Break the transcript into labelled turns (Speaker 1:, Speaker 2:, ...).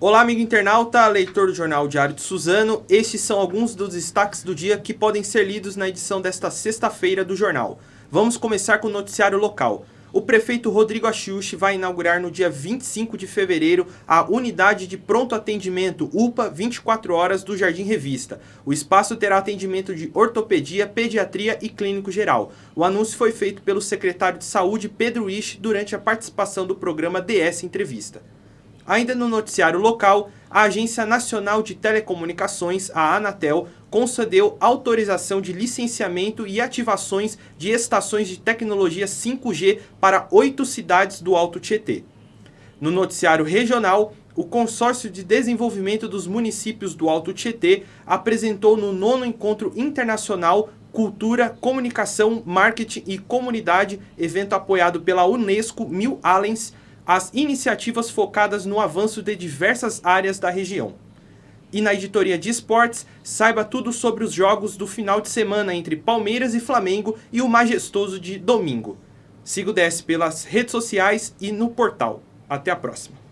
Speaker 1: Olá, amigo internauta, leitor do Jornal Diário de Suzano. Estes são alguns dos destaques do dia que podem ser lidos na edição desta sexta-feira do jornal. Vamos começar com o noticiário local. O prefeito Rodrigo Achiuchi vai inaugurar no dia 25 de fevereiro a Unidade de Pronto Atendimento UPA 24 Horas do Jardim Revista. O espaço terá atendimento de ortopedia, pediatria e clínico geral. O anúncio foi feito pelo secretário de Saúde Pedro Isch durante a participação do programa DS Entrevista. Ainda no noticiário local, a Agência Nacional de Telecomunicações, a Anatel, concedeu autorização de licenciamento e ativações de estações de tecnologia 5G para oito cidades do Alto Tietê. No noticiário regional, o Consórcio de Desenvolvimento dos Municípios do Alto Tietê apresentou no nono Encontro Internacional Cultura, Comunicação, Marketing e Comunidade, evento apoiado pela Unesco Mil Allens, as iniciativas focadas no avanço de diversas áreas da região. E na editoria de esportes, saiba tudo sobre os jogos do final de semana entre Palmeiras e Flamengo e o majestoso de domingo. Siga o DS pelas redes sociais e no portal. Até a próxima.